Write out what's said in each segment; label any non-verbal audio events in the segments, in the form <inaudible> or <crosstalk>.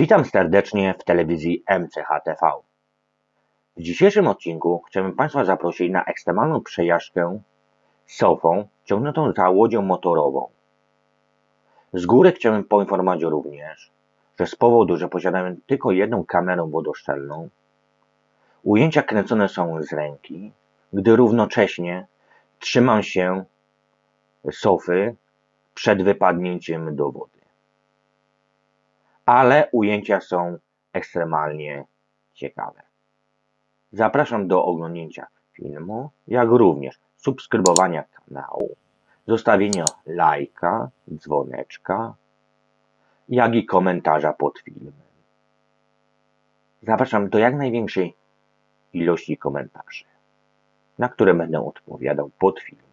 Witam serdecznie w telewizji MCHTV. W dzisiejszym odcinku chcemy Państwa zaprosić na ekstremalną przejażdżkę sofą ciągniętą za łodzią motorową. Z góry chciałem poinformować również, że z powodu, że posiadamy tylko jedną kamerę wodoszczelną, ujęcia kręcone są z ręki, gdy równocześnie trzymam się sofy przed wypadnięciem do wody. Ale ujęcia są ekstremalnie ciekawe. Zapraszam do oglądnięcia filmu, jak również subskrybowania kanału, zostawienia lajka, dzwoneczka, jak i komentarza pod filmem. Zapraszam do jak największej ilości komentarzy, na które będę odpowiadał pod filmem.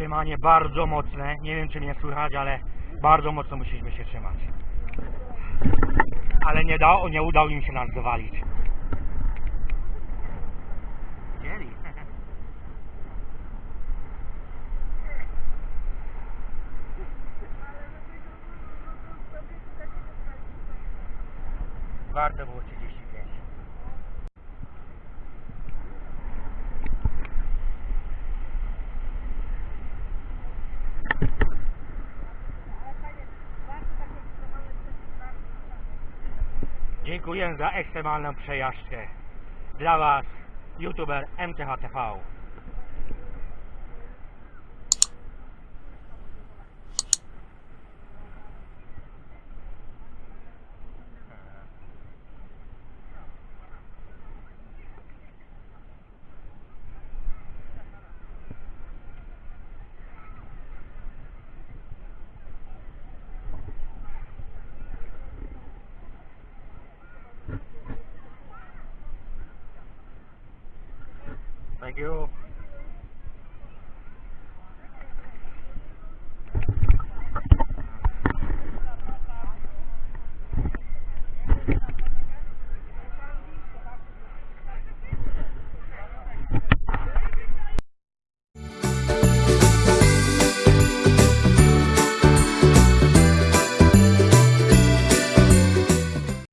Trzymanie bardzo mocne. Nie wiem czy mnie słychać, ale bardzo mocno musieliśmy się trzymać. Ale nie, dało, nie udało im się nas dowalić. Widzieli? <laughs> Warto było 35. Dziękuję za ekstremalną przejażdżkę. Dla Was, youtuber MTHTV. Thank you.